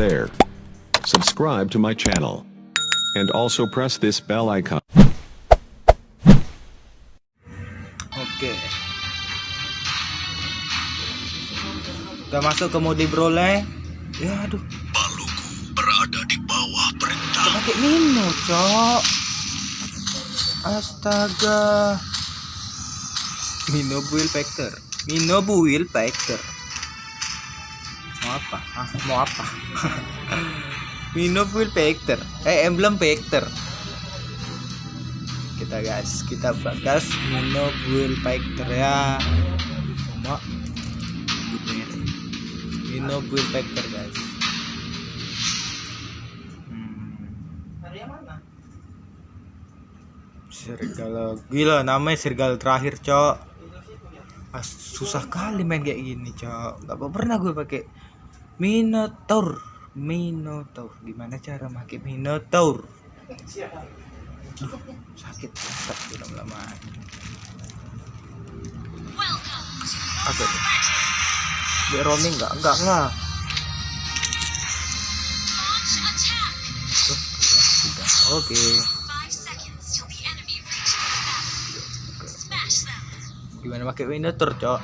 there. Subscribe to my channel. And also press this bell icon. Oke. Udah masuk ke mode brole. Ya aduh. Paluku berada di bawah perintah. Pakai Mino, Cok. Astaga. Mino build factor. Mino build factor. Mau apa? Ah, mau apa? Mino build factor. Eh, emblem factor. Kita guys, kita bagas Mino build factor ya. Cuma build factor guys. Hmm. Serigala gila namanya serigala terakhir cok ah, susah kali main kayak gini cok nggak pernah gue pakai minotaur. Minotaur. Gimana cara pakai minotaur? Duh, sakit. Tak lama-lama apa tuh dia roaming nggak? Enggak enggak tiga. oke. Gimana pakai minotaur cok?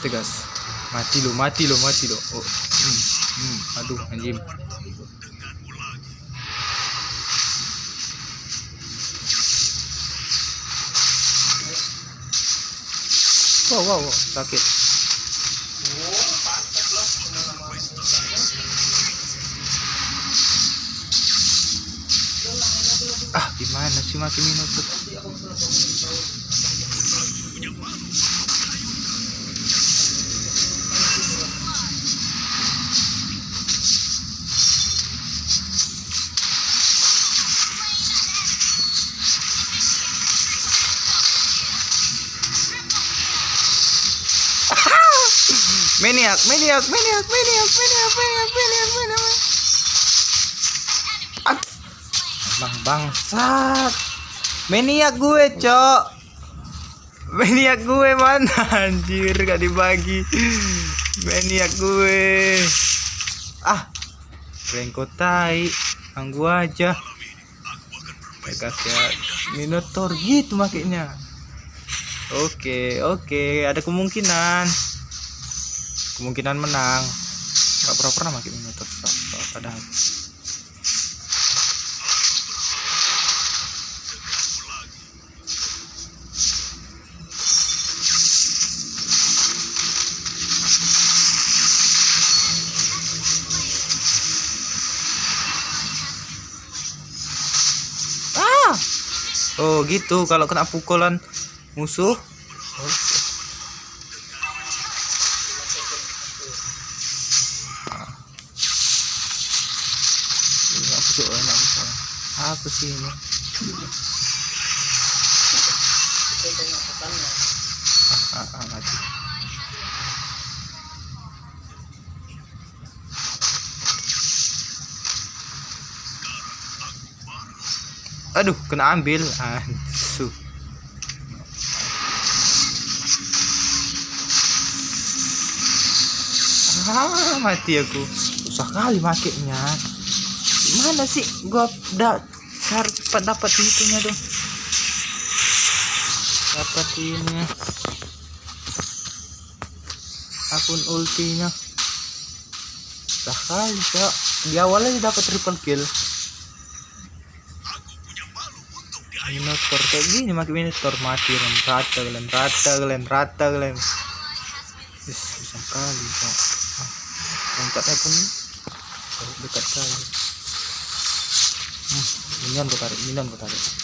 Tegas mati lo mati lo mati lo oh. Hmm, hmm. aduh anjing. Wow wow, wow. sakit. Ah gimana sih mati minotaur maniak maniak maniak maniak maniak maniak maniak maniak Ah. bang bangsat. Maniak gue cok. Maniak gue mana? Anjir gak dibagi. Maniak gue. Ah rengko tai. Ganggu aja. Pegas ya. Minotaur gitu makanya. Oke oke. Ada kemungkinan kemungkinan menang. Nggak pernah pernah makin so, padahal ah! Oh gitu. Kalau kena pukulan musuh ah, ah, ah, aduh kena ambil. Aduh. Ah mati aku. Susah kali makainya. Mana sih gua dapat dapat itunya dong. Dapat ini akun ultinya. Kali cok. Di awalnya dapat triple kill. Minotaur kayak gini makin Minotaur mati kalian rata kalian rata kalian rata kalian Yes, susah kali ah, loncatnya pun dekat kali. Hmm, minion gue tarik minion gue tarik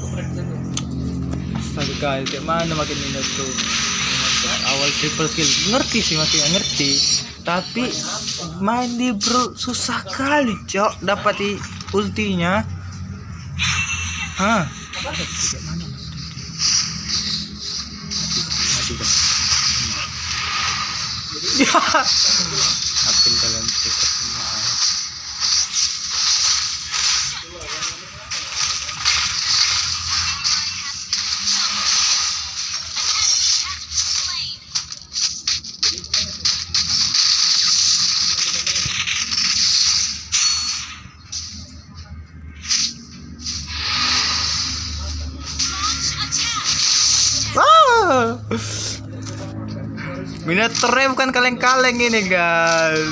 Astaga kali kayak mana makin minus tuh? Awal triple kill. Ngerti sih makin ngerti. Tapi main di bro susah kali cok dapat di ultinya. Hah? Ya kaleng-kaleng ini guys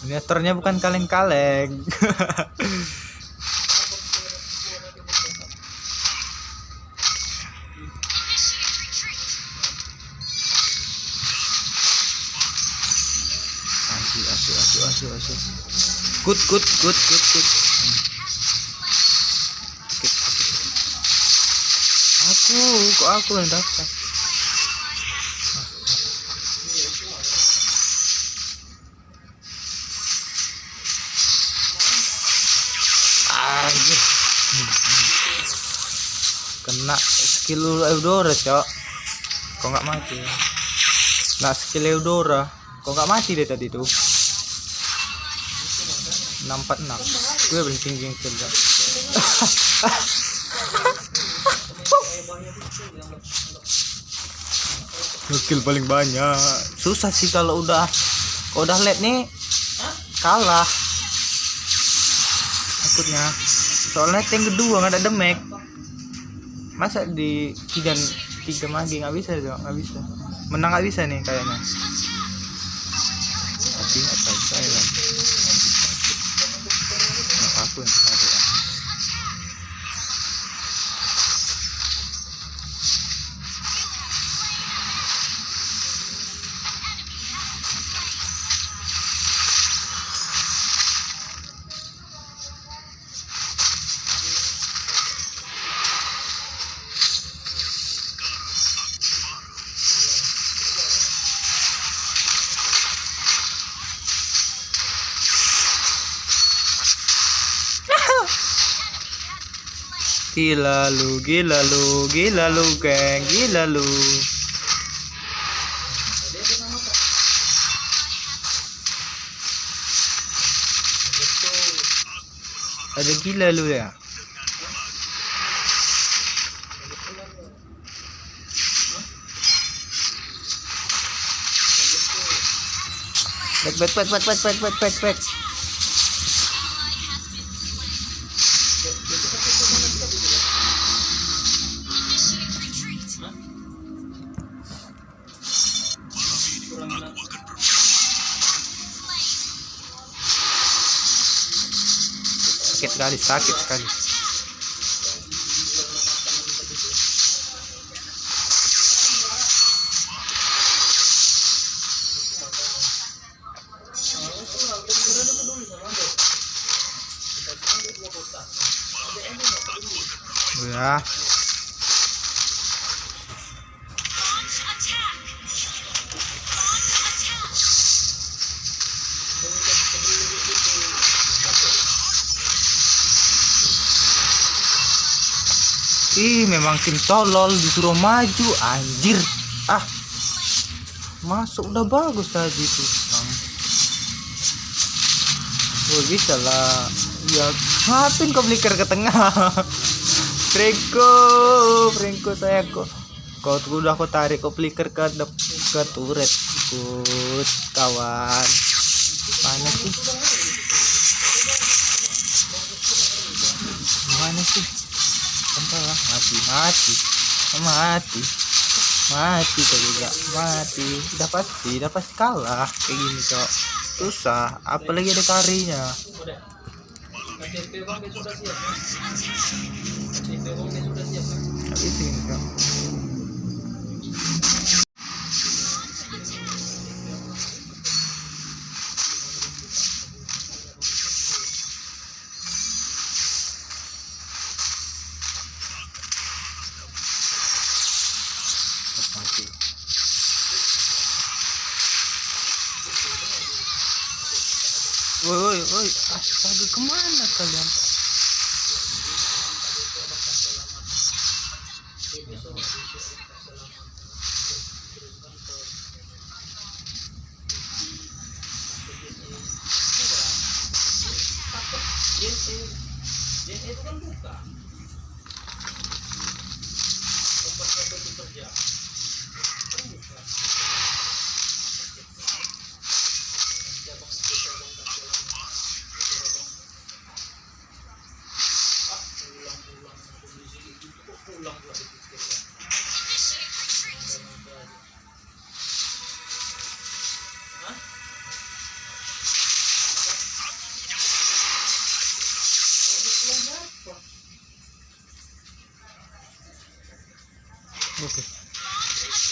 Miniaturnya bukan kaleng-kaleng Asu, asu, asu, asu, asu. Good, good, good, good, good. Aku, kok aku yang hmm. Kena skill Eudora, Cok. Kok nggak mati? Nah, skill Eudora. Kok nggak mati deh tadi tuh? 646 gue paling tinggi Skill paling banyak. Susah sih kalau udah kalau udah late nih kalah. Takutnya. Soalnya yang kedua nggak ada demek. Masa di tiga tiga magi nggak bisa dong nggak bisa. Menang nggak bisa nih kayaknya Gila lu, gila lu, gila lu, geng, gila lu. Ada gila lu ya? Back, back, back, back, back, back, back, back, back. Sakit sekali sakit sekali Ih, memang tim tolol disuruh maju, anjir. Ah. Masuk udah bagus tadi tuh. Bang. Oh, bisa lah. Ya, ngapain kau beliker ke tengah? Franco, Franco saya kok. Kau tuh udah aku tarik kau flicker ke ke turret. Ikut kawan. Mana sih? Mana sih? Bentar lah, mati, mati, mati, mati kok juga, mati. Udah pasti, udah pasti kalah. Kayak gini cok. Susah, apalagi ada karinya. Ini шага к маме, колем. Oke.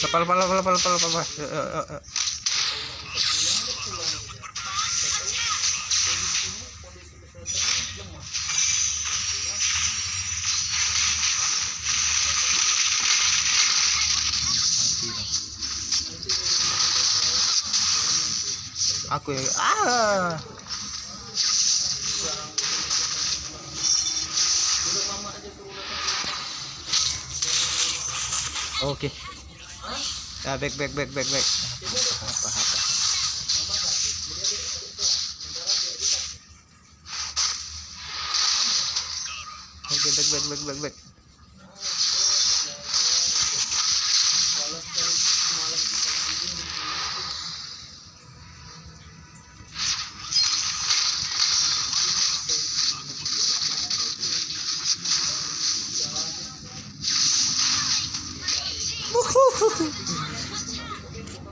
Lepas, lepas, lepas, lepas, lepas. Aku ya. Ah. Oke. Ya back back back back back apa apa oke back back back back back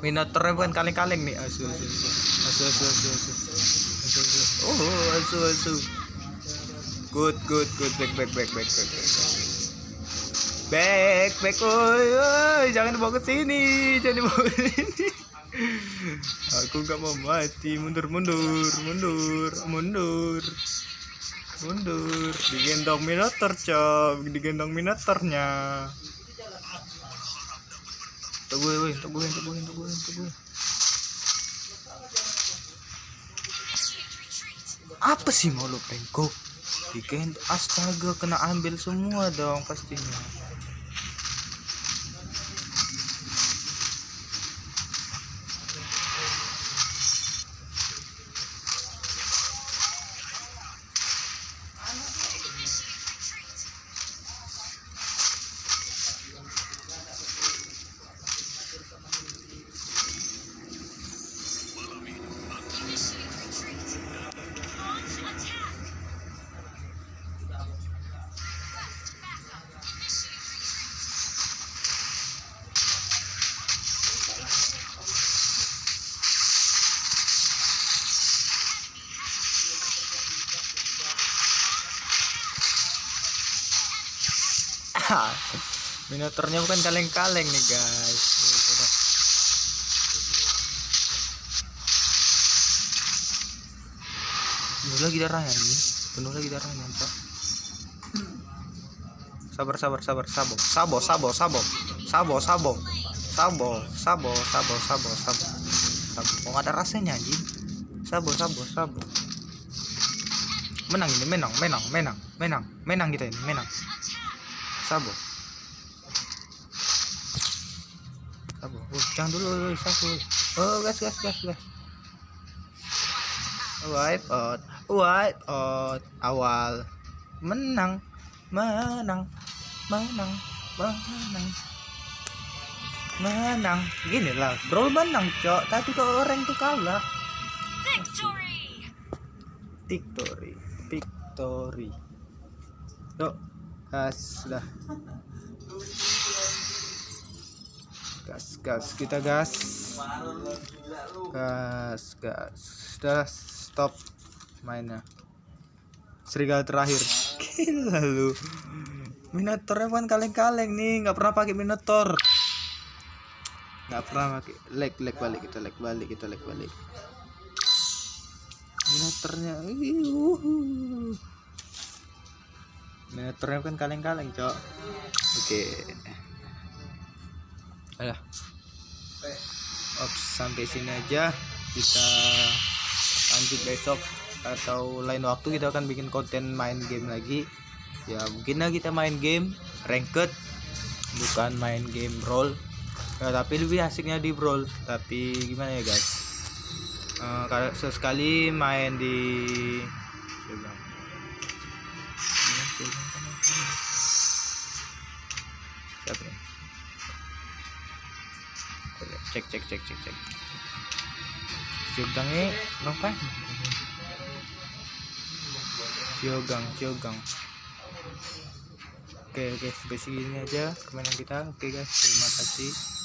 Minotaurnya bukan kaleng-kaleng nih. Asu asu asu. Asu asu asu asu. Asu oh asu asu. Good good good. Back back back back back back. Back back oi oi. Jangan dibawa ke sini. Jangan dibawa ke sini. Aku nggak mau mati. Mundur mundur mundur mundur. Mundur. Digendong minotaur cok. Digendong minotaurnya Teguhin, woi, teguhin, teguhin, teguhin, teguhin. Apa sih mau lu pengko? Bikin astaga kena ambil semua dong pastinya. Minotaurnya bukan kaleng-kaleng nih guys. Udah. Penuh lagi darahnya ini. Penuh lagi darahnya, Pak. Sabar, sabar, sabar, sabo, sabo, sabo, sabo, sabo, sabo, sabo, sabo, sabo, sabo, sabo, sabo. Kok nggak ada rasanya anjing? Sabo, sabo, sabo. Menang ini, menang, menang, menang, menang, menang kita ini, menang. Sabo. Sabo. Oh, jangan dulu, oh, sabo. Oh, gas, gas, gas, gas. Wipe out, wipe out. Awal menang, menang, menang, menang, menang. Gini lah, brawl menang, cok. Tapi kok orang tuh kalah. Victory, victory. Yuk, gas dah. Gas, gas, kita gas. Gas, gas. Sudah stop mainnya. Serigala terakhir. Gila lu. Bukan kaleng-kaleng nih, nggak pernah pakai Minotaur. Nggak pernah pakai. Leg, leg balik kita, leg balik kita, leg balik. Minotaurnya, Minotaurnya bukan kaleng-kaleng, cok. Oke. Alah. Ops, sampai sini aja. kita lanjut besok atau lain waktu kita akan bikin konten main game lagi ya mungkin lah kita main game ranked bukan main game roll ya, tapi lebih asiknya di brawl tapi gimana ya guys Eh, kalau sesekali main di siapa nih cek cek cek. Cek cek Ciogangnya ngapain Ciogang Ciogang Oke oke. Sampai sini aja permainan kita. Oke guys. Terima kasih